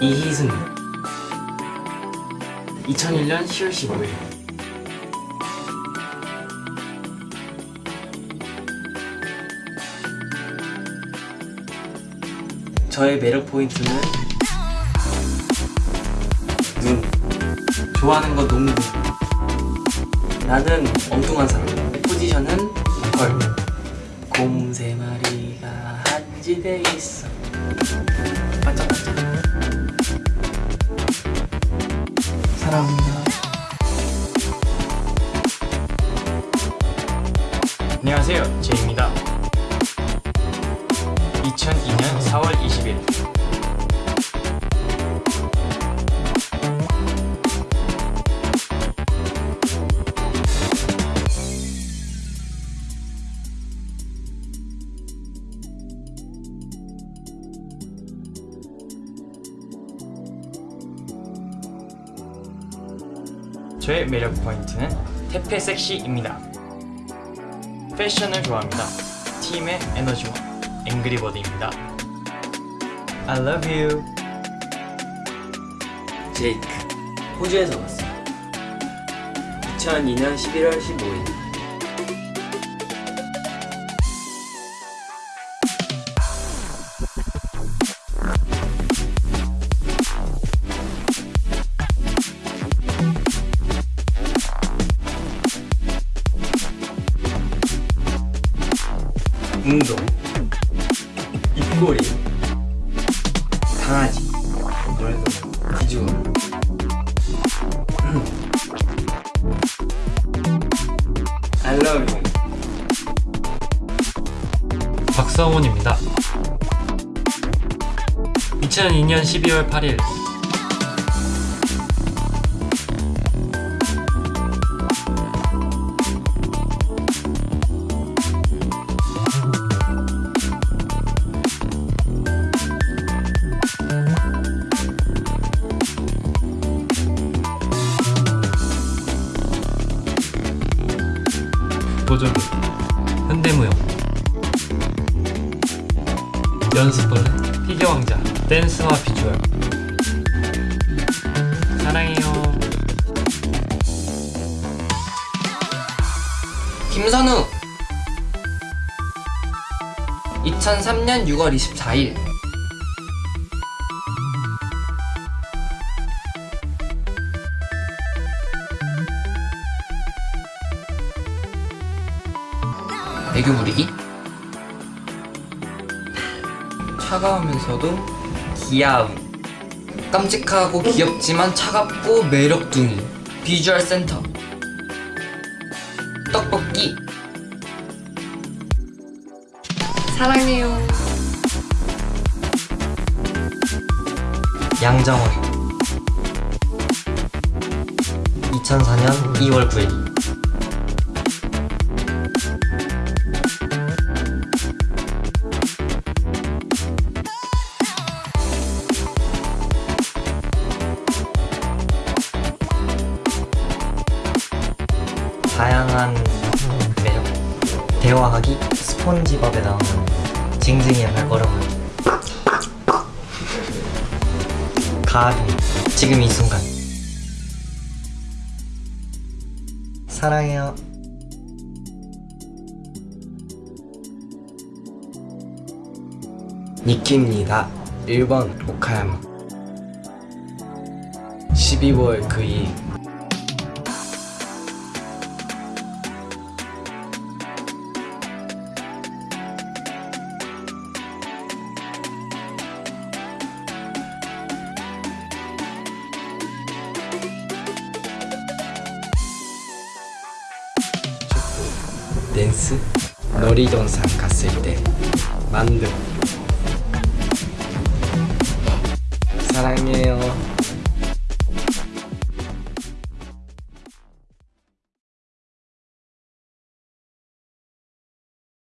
이희승 2001년 10월 15일 저의 매력 포인트는 눈. 좋아하는 거 농구 나는 엉뚱한 사람. 포지션은 헐곰세 마리가 한 집에 있어. 반짝반짝. 사랑합니다. 안녕하세요. 제이입니다 2002년 4월 20일 저의 매력 포인트는 태페 섹시입니다 패션을 좋아합니다. 팀의 에너지와 앵그리버드입니다. I love you. 제이크 호주에서 왔어요 2002년 11월 15일 운동 입꼬리 강아지 뭐래도 비주얼. I love you. 박성훈입니다. 2002년 12월 8일 보조개 현대무용. 연습벌레? 피겨왕자. 댄스와 비주얼. 사랑해요. 김선우. 2003년 6월 24일 애교 부리기? 차가우면서도 귀여움. 깜찍하고 귀엽지만 차갑고 매력둥이. 비주얼 센터. 떡볶이. 사랑해요. 양정원. 2004년 2월 9일 다양한 매력. 대화하기 스폰지밥에 나오는 징징이의 발걸음을 가비 지금 이 순간. 사랑해요. 니키입니다. 1번 오카야마. 12월 그2 일 댄스 놀이동산 갔을 때 만두 사랑해요